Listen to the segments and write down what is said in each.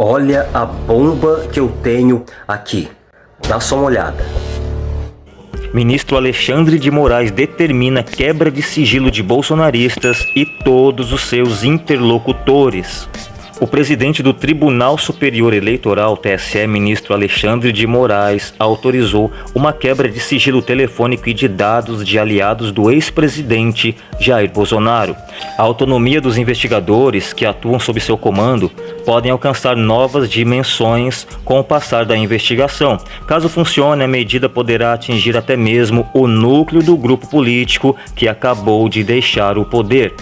Olha a bomba que eu tenho aqui. Dá só uma olhada. Ministro Alexandre de Moraes determina quebra de sigilo de bolsonaristas e todos os seus interlocutores. O presidente do Tribunal Superior Eleitoral, TSE, ministro Alexandre de Moraes, autorizou uma quebra de sigilo telefônico e de dados de aliados do ex-presidente Jair Bolsonaro. A autonomia dos investigadores que atuam sob seu comando podem alcançar novas dimensões com o passar da investigação. Caso funcione, a medida poderá atingir até mesmo o núcleo do grupo político que acabou de deixar o poder.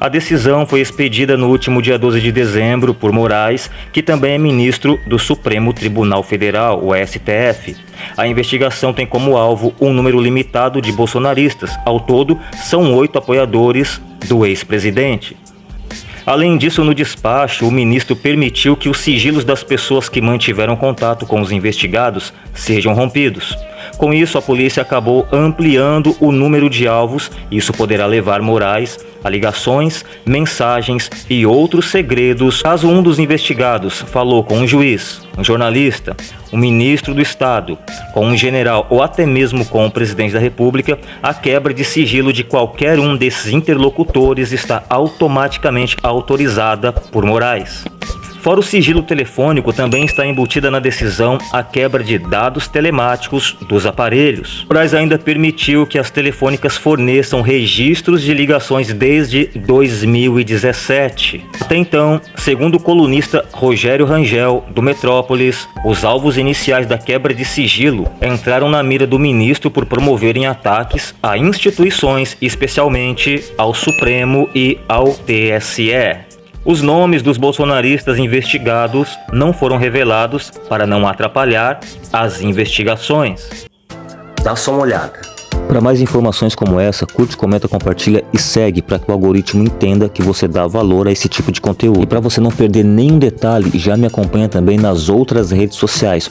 A decisão foi expedida no último dia 12 de dezembro por Moraes, que também é ministro do Supremo Tribunal Federal, o STF. A investigação tem como alvo um número limitado de bolsonaristas. Ao todo, são oito apoiadores do ex-presidente. Além disso, no despacho, o ministro permitiu que os sigilos das pessoas que mantiveram contato com os investigados sejam rompidos. Com isso, a polícia acabou ampliando o número de alvos. Isso poderá levar Moraes a ligações, mensagens e outros segredos caso um dos investigados falou com um juiz, um jornalista, um ministro do Estado, com um general ou até mesmo com o presidente da República, a quebra de sigilo de qualquer um desses interlocutores está automaticamente autorizada por Moraes. Fora o sigilo telefônico, também está embutida na decisão a quebra de dados telemáticos dos aparelhos. Moraes ainda permitiu que as telefônicas forneçam registros de ligações desde 2017. Até então, segundo o colunista Rogério Rangel, do Metrópolis, os alvos iniciais da quebra de sigilo entraram na mira do ministro por promoverem ataques a instituições, especialmente ao Supremo e ao TSE. Os nomes dos bolsonaristas investigados não foram revelados para não atrapalhar as investigações. Dá só uma olhada. Para mais informações como essa, curte, comenta, compartilha e segue para que o algoritmo entenda que você dá valor a esse tipo de conteúdo. E para você não perder nenhum detalhe, já me acompanha também nas outras redes sociais.